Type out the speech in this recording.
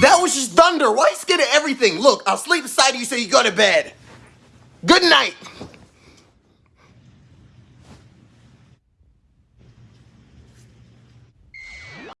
That was just thunder. Why you scared of everything? Look, I'll sleep beside you so you go to bed. Good night.